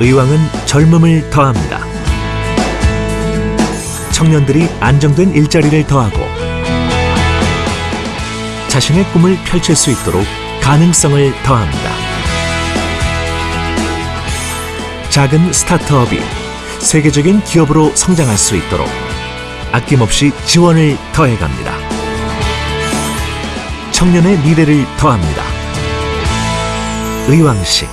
의왕은 젊음을 더합니다. 청년들이 안정된 일자리를 더하고 자신의 꿈을 펼칠 수 있도록 가능성을 더합니다. 작은 스타트업이 세계적인 기업으로 성장할 수 있도록 아낌없이 지원을 더해갑니다. 청년의 미래를 더합니다. 의왕식